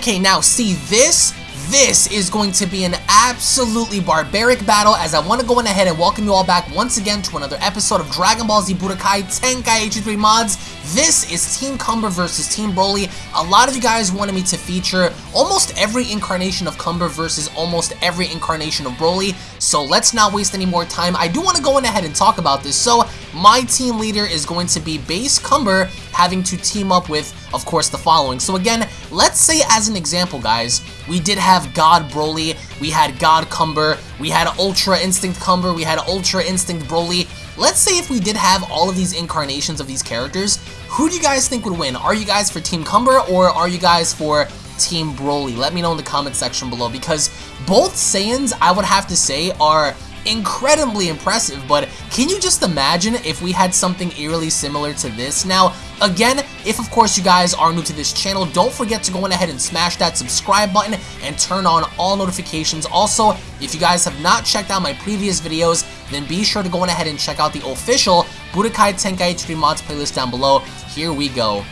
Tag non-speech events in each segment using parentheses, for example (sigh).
Okay, now see this? This is going to be an absolutely barbaric battle as I want to go on ahead and welcome you all back once again to another episode of Dragon Ball Z Budokai Tenkaichi 3 Mods. This is Team Cumber versus Team Broly. A lot of you guys wanted me to feature almost every incarnation of Cumber versus almost every incarnation of Broly, so let's not waste any more time. I do want to go on ahead and talk about this. So, my team leader is going to be Base Cumber having to team up with, of course, the following. So again, let's say as an example, guys, we did have God Broly, we had God Cumber, we had Ultra Instinct Cumber, we had Ultra Instinct Broly. Let's say if we did have all of these incarnations of these characters, who do you guys think would win? Are you guys for Team Cumber or are you guys for Team Broly? Let me know in the comment section below because both Saiyans, I would have to say, are incredibly impressive, but can you just imagine if we had something eerily similar to this? Now, again, if of course you guys are new to this channel, don't forget to go on ahead and smash that subscribe button and turn on all notifications. Also, if you guys have not checked out my previous videos, then be sure to go on ahead and check out the official Budokai Tenkaichi 3 Mods playlist down below. Here we go.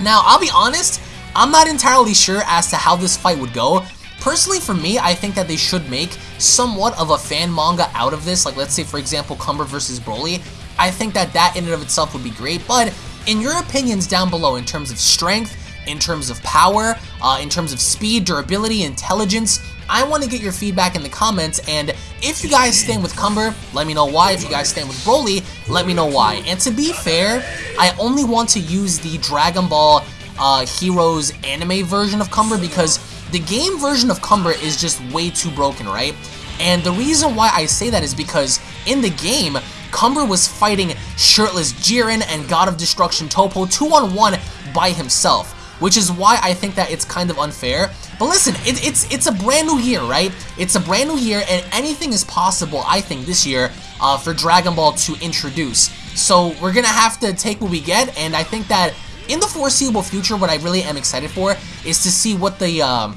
Now, I'll be honest, I'm not entirely sure as to how this fight would go, Personally, for me, I think that they should make somewhat of a fan manga out of this. Like, let's say, for example, Cumber versus Broly. I think that that in and of itself would be great. But in your opinions down below, in terms of strength, in terms of power, uh, in terms of speed, durability, intelligence, I want to get your feedback in the comments, and if you guys stand with Cumber, let me know why. If you guys stand with Broly, let me know why. And to be fair, I only want to use the Dragon Ball uh, Heroes anime version of Cumber because the game version of Cumber is just way too broken, right? And the reason why I say that is because in the game, Cumber was fighting shirtless Jiren and God of Destruction Topo 2-on-1 by himself, which is why I think that it's kind of unfair. But listen, it, it's it's a brand new year, right? It's a brand new year, and anything is possible, I think, this year uh, for Dragon Ball to introduce. So we're going to have to take what we get, and I think that in the foreseeable future, what I really am excited for is to see what the um,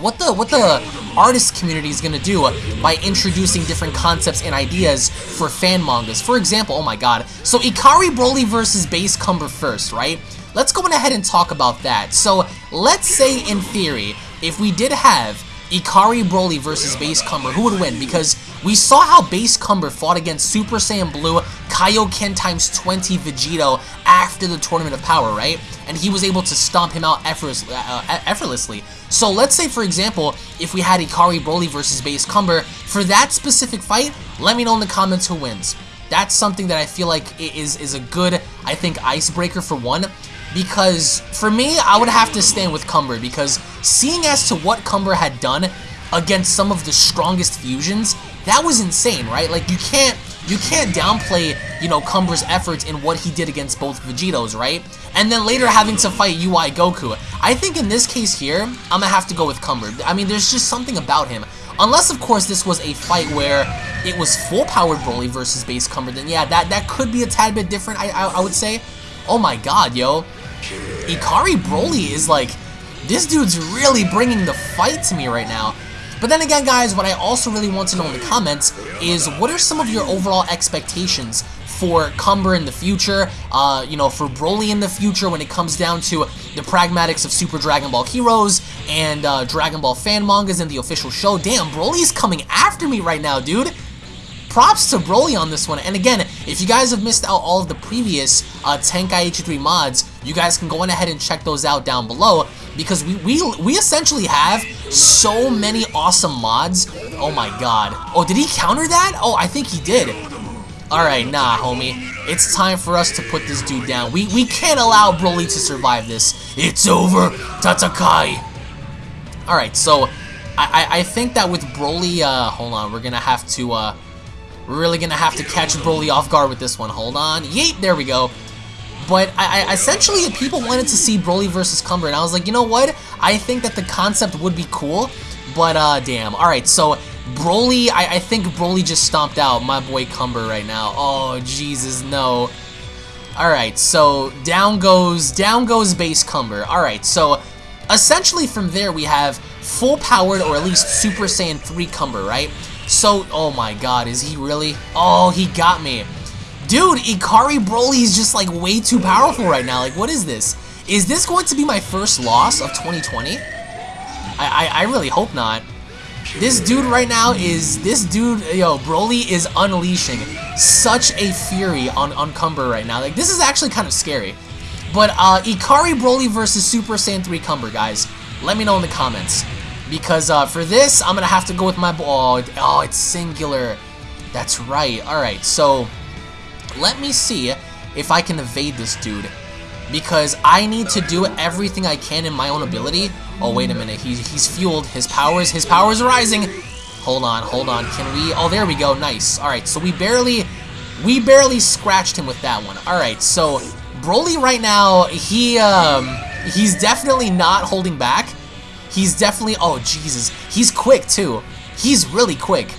what the what the artist community is gonna do by introducing different concepts and ideas for fan mangas. For example, oh my god, so Ikari Broly versus Base Cumber first, right? Let's go ahead and talk about that. So let's say in theory, if we did have Ikari Broly versus Base Cumber, who would win? Because we saw how Base Cumber fought against Super Saiyan Blue Kaioken times 20 Vegito after the Tournament of Power, right? And he was able to stomp him out effortlessly. Uh, effortlessly. So let's say, for example, if we had Ikari Broly versus Base Cumber, for that specific fight, let me know in the comments who wins. That's something that I feel like is, is a good, I think, icebreaker for one because for me, I would have to stand with Cumber because seeing as to what Cumber had done against some of the strongest fusions, that was insane, right? Like you can't you can't downplay, you know, Cumber's efforts in what he did against both Vegitos, right? And then later having to fight UI Goku. I think in this case here, I'm gonna have to go with Cumber. I mean, there's just something about him. Unless, of course, this was a fight where it was full-powered Broly versus base Cumber, then yeah, that, that could be a tad bit different, I, I, I would say. Oh my god, yo. Ikari Broly is like, this dude's really bringing the fight to me right now. But then again, guys, what I also really want to know in the comments is what are some of your overall expectations for Cumber in the future, uh, you know, for Broly in the future when it comes down to the pragmatics of Super Dragon Ball Heroes and uh, Dragon Ball fan mangas and the official show. Damn, Broly's coming after me right now, dude props to Broly on this one. And again, if you guys have missed out all of the previous uh, Tenkaichi 3 mods, you guys can go on ahead and check those out down below because we, we, we essentially have so many awesome mods. Oh my god. Oh, did he counter that? Oh, I think he did. Alright, nah, homie. It's time for us to put this dude down. We, we can't allow Broly to survive this. It's over, Tatakai. Alright, so I, I, I think that with Broly, uh, hold on, we're gonna have to, uh, we're really gonna have to catch Broly off guard with this one. Hold on. Yeet, there we go. But I, I, essentially, people wanted to see Broly versus Cumber, and I was like, you know what? I think that the concept would be cool, but uh, damn. All right, so Broly, I, I think Broly just stomped out my boy Cumber right now. Oh, Jesus, no. All right, so down goes, down goes base Cumber. All right, so essentially from there we have full powered or at least Super Saiyan 3 Cumber, right? So, oh my god, is he really? Oh, he got me. Dude, Ikari Broly is just like way too powerful right now. Like, what is this? Is this going to be my first loss of 2020? I, I, I really hope not. This dude right now is, this dude, yo, Broly is unleashing such a fury on, on Cumber right now. Like, this is actually kind of scary. But, uh, Ikari Broly versus Super Saiyan 3 Cumber, guys. Let me know in the comments. Because, uh, for this, I'm gonna have to go with my, oh, oh, it's singular. That's right. Alright, so, let me see if I can evade this dude. Because I need to do everything I can in my own ability. Oh, wait a minute. He, he's fueled. His powers, his powers are rising. Hold on, hold on. Can we? Oh, there we go. Nice. All right, so we barely, we barely scratched him with that one. All right, so Broly right now, he, um, he's definitely not holding back. He's definitely, oh, Jesus. He's quick, too. He's really quick.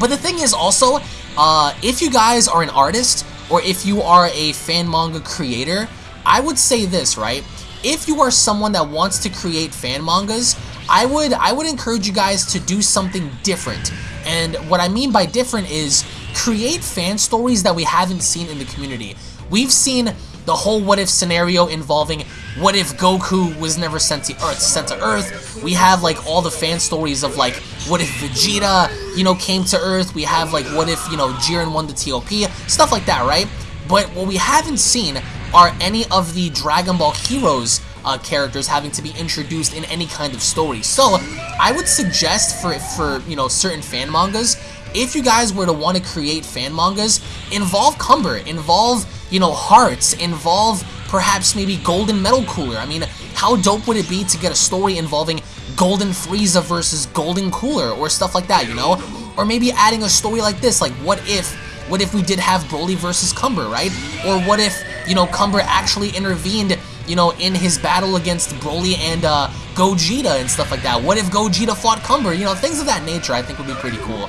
But the thing is also, uh, if you guys are an artist, or if you are a fan manga creator, I would say this, right? If you are someone that wants to create fan mangas, I would I would encourage you guys to do something different. And what I mean by different is create fan stories that we haven't seen in the community. We've seen the whole what if scenario involving what if Goku was never sent to Earth, sent to Earth. We have like all the fan stories of like what if Vegeta, you know, came to Earth. We have like what if, you know, Jiren won the TOP, stuff like that, right? But what we haven't seen are any of the Dragon Ball Heroes uh, characters having to be introduced in any kind of story. So I would suggest for, for you know, certain fan mangas, if you guys were to want to create fan mangas, involve Cumber, involve, you know, Hearts, involve perhaps maybe Golden Metal Cooler. I mean, how dope would it be to get a story involving Golden Frieza versus Golden Cooler or stuff like that, you know? Or maybe adding a story like this, like what if what if we did have Broly versus Cumber, right? Or what if, you know, Cumber actually intervened, you know, in his battle against Broly and uh, Gogeta and stuff like that? What if Gogeta fought Cumber? You know, things of that nature I think would be pretty cool.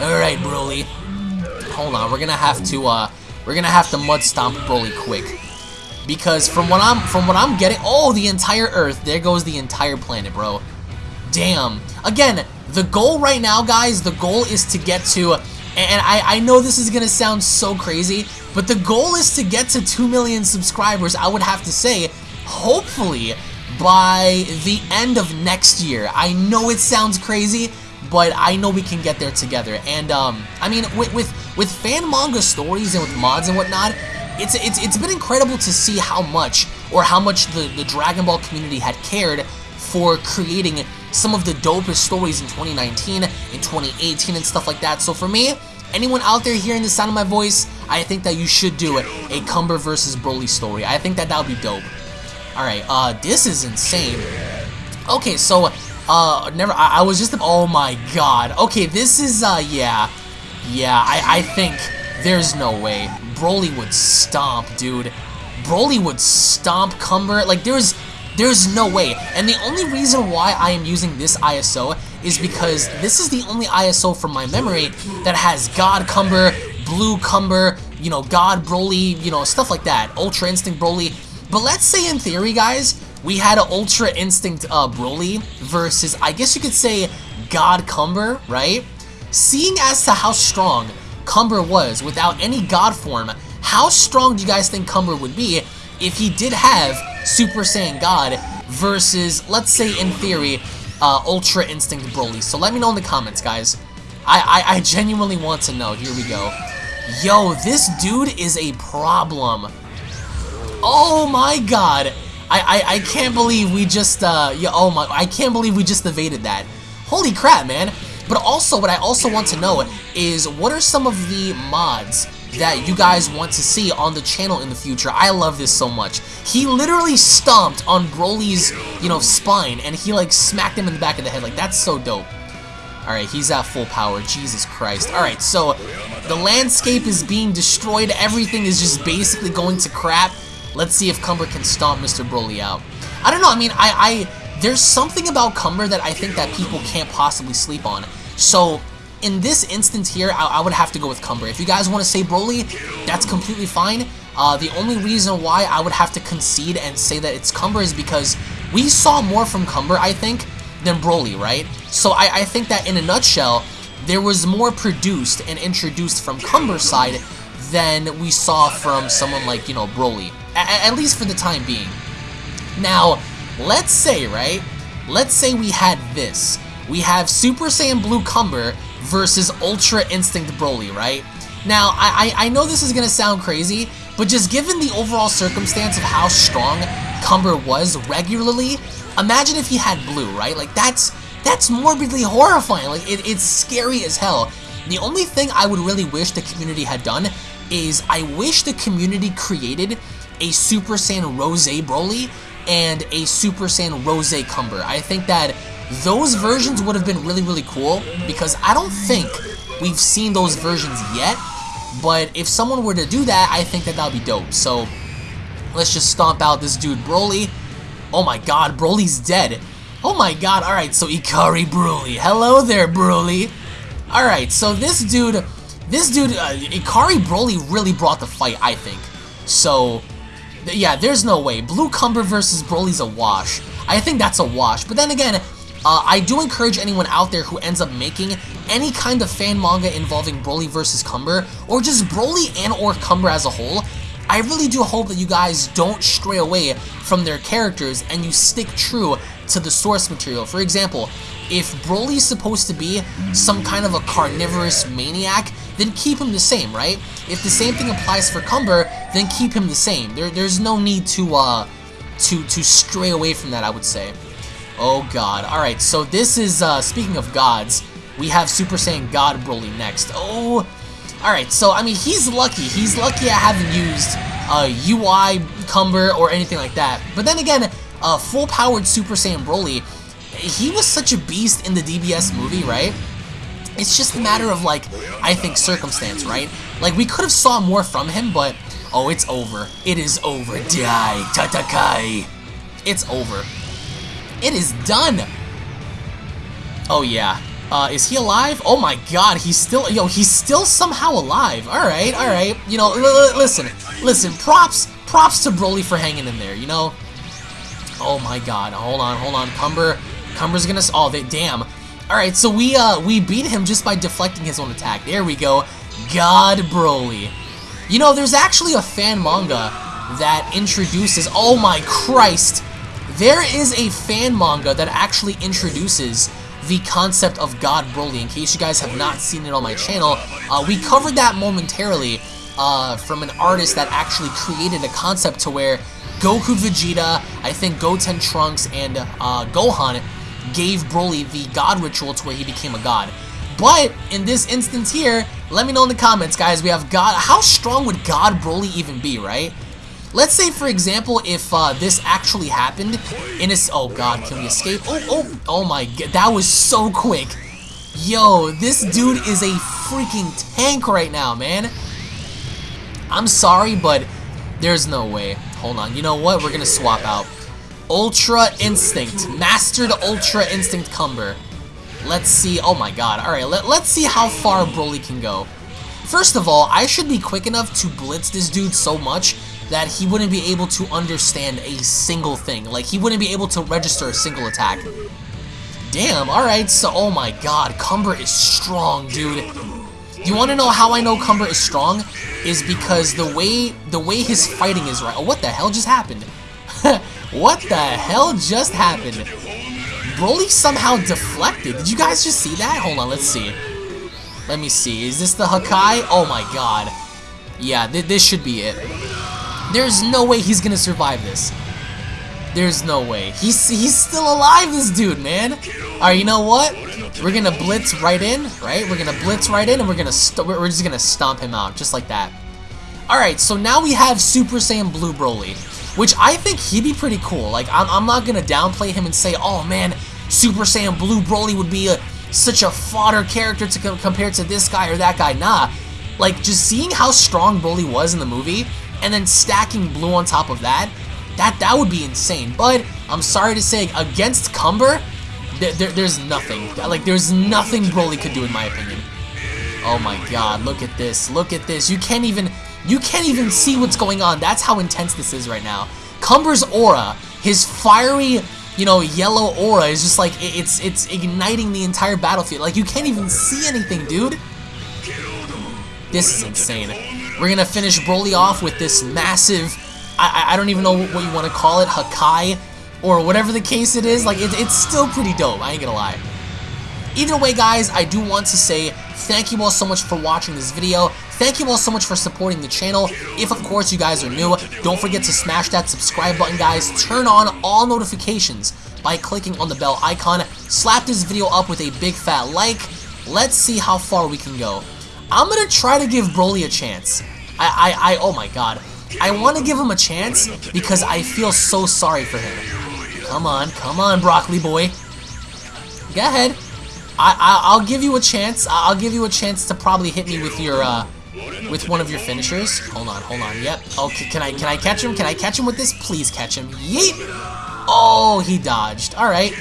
Alright, Broly. Hold on, we're gonna have to, uh, we're gonna have to mud stomp Broly quick. Because from what I'm, from what I'm getting, oh, the entire Earth, there goes the entire planet, bro. Damn. Again, the goal right now, guys, the goal is to get to and I, I know this is to sound so crazy, but the goal is to get to 2 million subscribers, I would have to say, hopefully, by the end of next year. I know it sounds crazy, but I know we can get there together. And, um, I mean, with, with, with fan manga stories and with mods and whatnot, it's, it's, it's been incredible to see how much, or how much the, the Dragon Ball community had cared for creating some of the dopest stories in 2019, in 2018, and stuff like that. So for me, anyone out there hearing the sound of my voice, I think that you should do it. A Cumber versus Broly story. I think that that would be dope. Alright, uh, this is insane. Okay, so, uh, never, I, I was just, oh my god. Okay, this is, uh, yeah. Yeah, I, I think there's no way. Broly would stomp, dude. Broly would stomp Cumber. Like, there's, there's no way. And the only reason why I am using this ISO is because this is the only ISO from my memory that has God Cumber, Blue Cumber, you know, God Broly, you know, stuff like that. Ultra Instinct Broly. But let's say in theory, guys, we had Ultra Instinct uh, Broly versus, I guess you could say, God Cumber, right? Seeing as to how strong Cumber was without any God form, how strong do you guys think Cumber would be if he did have Super Saiyan God versus, let's say in theory, uh, Ultra Instinct Broly. So let me know in the comments, guys. I, I, I genuinely want to know. Here we go. Yo, this dude is a problem. Oh my god. I, I, I can't believe we just, uh, yeah, oh my, I can't believe we just evaded that. Holy crap, man. But also, what I also want to know is, what are some of the mods that you guys want to see on the channel in the future. I love this so much. He literally stomped on Broly's, you know, spine, and he, like, smacked him in the back of the head. Like, that's so dope. Alright, he's at full power. Jesus Christ. Alright, so the landscape is being destroyed. Everything is just basically going to crap. Let's see if Cumber can stomp Mr. Broly out. I don't know. I mean, I, I there's something about Cumber that I think that people can't possibly sleep on. So in this instance here, I, I, would have to go with Cumber. If you guys want to say Broly, that's completely fine. Uh, the only reason why I would have to concede and say that it's Cumber is because we saw more from Cumber, I think, than Broly, right? So I, I think that in a nutshell, there was more produced and introduced from Cumber's side than we saw from someone like, you know, Broly. A at least for the time being. Now, let's say, right, let's say we had this. We have Super Saiyan Blue Cumber versus Ultra Instinct Broly, right? Now, I, I, I know this is going to sound crazy, but just given the overall circumstance of how strong Cumber was regularly, imagine if he had Blue, right? Like, that's that's morbidly horrifying. Like, it, it's scary as hell. The only thing I would really wish the community had done is I wish the community created a Super Saiyan Rose Broly and a Super Saiyan Rose Cumber. I think that those versions would have been really, really cool because I don't think we've seen those versions yet. But if someone were to do that, I think that that would be dope. So let's just stomp out this dude Broly. Oh my god, Broly's dead. Oh my god, alright, so Ikari Broly. Hello there, Broly. Alright, so this dude, this dude, uh, Ikari Broly really brought the fight, I think. So, yeah, there's no way. Blue Cumber versus Broly's a wash. I think that's a wash. But then again, uh, I do encourage anyone out there who ends up making any kind of fan manga involving Broly versus Cumber, or just Broly and or Cumber as a whole, I really do hope that you guys don't stray away from their characters and you stick true to the source material. For example, if Broly's supposed to be some kind of a carnivorous maniac, then keep him the same, right? If the same thing applies for Cumber, then keep him the same. There, there's no need to, uh, to, to stray away from that, I would say. Oh god. Alright, so this is, uh, speaking of gods, we have Super Saiyan God Broly next. Oh, alright, so, I mean, he's lucky. He's lucky I haven't used, uh, UI Cumber or anything like that. But then again, uh, full-powered Super Saiyan Broly, he was such a beast in the DBS movie, right? It's just a matter of, like, I think circumstance, right? Like, we could have saw more from him, but, oh, it's over. It is over. Die, Tatakai. It's over. It is done. Oh, yeah. Uh, is he alive? Oh my god, he's still, yo, he's still somehow alive. Alright, alright. You know, listen, listen, props, props to Broly for hanging in there, you know? Oh my god, hold on, hold on. Cumber, Cumber's gonna, oh, they, damn. Alright, so we, uh, we beat him just by deflecting his own attack. There we go. God Broly. You know, there's actually a fan manga that introduces, oh my Christ, there is a fan manga that actually introduces the concept of God Broly. In case you guys have not seen it on my channel, uh, we covered that momentarily uh, from an artist that actually created a concept to where Goku Vegeta, I think Goten Trunks, and uh, Gohan gave Broly the God ritual to where he became a god. But in this instance here, let me know in the comments, guys. We have God. How strong would God Broly even be, right? Let's say, for example, if uh, this actually happened in a... Oh, God, can we escape? Oh, oh, oh my God, that was so quick. Yo, this dude is a freaking tank right now, man. I'm sorry, but there's no way. Hold on, you know what? We're gonna swap out. Ultra Instinct. Mastered Ultra Instinct Cumber. Let's see. Oh my god. Alright, let, let's see how far Broly can go. First of all, I should be quick enough to blitz this dude so much that he wouldn't be able to understand a single thing. Like, he wouldn't be able to register a single attack. Damn, alright, so, oh my god, Cumber is strong, dude. You want to know how I know Cumber is strong? Is because the way the way his fighting is right. Oh, what the hell just happened? (laughs) what the hell just happened? Broly somehow deflected. Did you guys just see that? Hold on, let's see. Let me see. Is this the Hakai? Oh my god. Yeah, th this should be it. There's no way he's gonna survive this. There's no way. He's he's still alive, this dude, man. Alright, you know what? We're gonna blitz right in, right? We're gonna blitz right in, and we're gonna we're just gonna stomp him out, just like that. Alright, so now we have Super Saiyan Blue Broly, which I think he'd be pretty cool. Like, I'm, I'm not gonna downplay him and say, oh man, Super Saiyan Blue Broly would be a, such a fodder character to co compare to this guy or that guy. Nah, like, just seeing how strong Broly was in the movie, and then stacking blue on top of that, that that would be insane. But I'm sorry to say, against Cumber, there, there, there's nothing. Like, there's nothing Broly could do in my opinion. Oh my god, look at this. Look at this. You can't even you can't even see what's going on. That's how intense this is right now. Cumber's aura, his fiery, you know, yellow aura is just like it's it's igniting the entire battlefield. Like you can't even see anything, dude. This is insane. We're gonna finish Broly off with this massive, I, I don't even know what you want to call it, Hakai or whatever the case it is. Like, it, it's still pretty dope, I ain't gonna lie. Either way, guys, I do want to say thank you all so much for watching this video. Thank you all so much for supporting the channel. If, of course, you guys are new, don't forget to smash that subscribe button, guys. Turn on all notifications by clicking on the bell icon. Slap this video up with a big fat like. Let's see how far we can go. I'm gonna try to give Broly a chance. I, I, I, oh my god. I want to give him a chance because I feel so sorry for him. Come on, come on, Broccoli boy. Go ahead. I, I will give you a chance. I'll give you a chance to probably hit me with your uh with one of your finishers. Hold on, hold on. Yep. Oh, okay, can I can I catch him? Can I catch him with this? Please catch him. Yeet. Oh, he dodged. All right.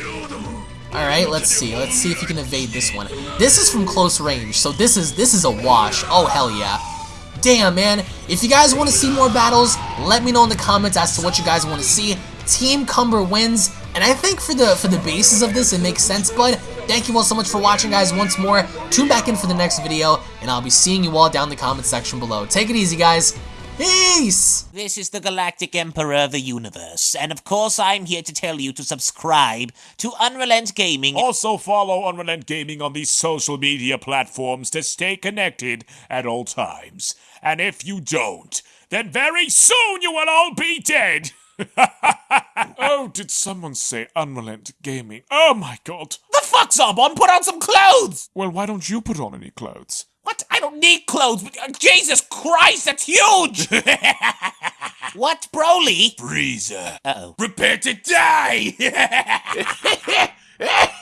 All right, let's see. Let's see if he can evade this one. This is from close range, so this is this is a wash. Oh hell yeah. Damn, man. If you guys want to see more battles, let me know in the comments as to what you guys want to see. Team Cumber wins, and I think for the for the basis of this, it makes sense, but thank you all so much for watching, guys, once more. Tune back in for the next video, and I'll be seeing you all down in the comment section below. Take it easy, guys. Peace! This is the Galactic Emperor of the Universe, and of course I'm here to tell you to subscribe to Unrelent Gaming. Also follow Unrelent Gaming on these social media platforms to stay connected at all times. And if you don't, then very soon you will all be dead! (laughs) oh, did someone say Unrelent Gaming? Oh my god. The fuck, Zarbon? Put on some clothes! Well, why don't you put on any clothes? What? I don't need clothes. But, uh, Jesus Christ, that's huge! (laughs) what, Broly? Freezer. Uh-oh. Prepare to die! (laughs)